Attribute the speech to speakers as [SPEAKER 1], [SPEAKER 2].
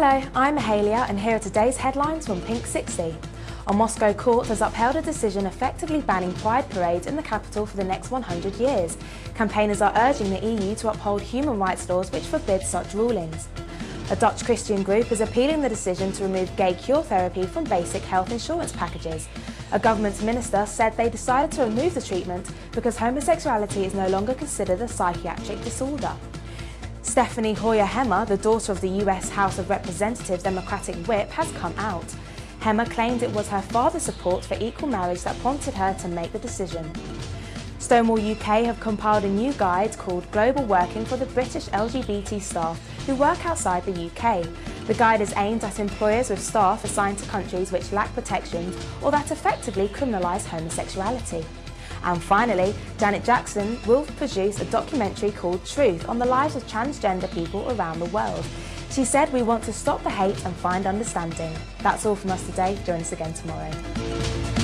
[SPEAKER 1] Hello, I'm Mahalia and here are today's headlines from Pink 60. A Moscow court has upheld a decision effectively banning pride parades in the capital for the next 100 years. Campaigners are urging the EU to uphold human rights laws which forbid such rulings. A Dutch Christian group is appealing the decision to remove gay cure therapy from basic health insurance packages. A government minister said they decided to remove the treatment because homosexuality is no longer considered a psychiatric disorder. Stefany Hoyer Hemmer, the daughter of the US House of Representatives Democratic whip, has come out. Hemmer claimed it was her father's support for equal marriage that prompted her to make the decision. Stonewall UK have compiled a new guide called Global Working for the British LGBT staff who work outside the UK. The guide is aimed at employers with staff assigned to countries which lack protections or that effectively criminalise homosexuality. And finally, Janet Jackson will produce a documentary called Truth on the lives of transgender people around the world. She said we want to stop the hate and find understanding. That's all from us today. Join us again tomorrow.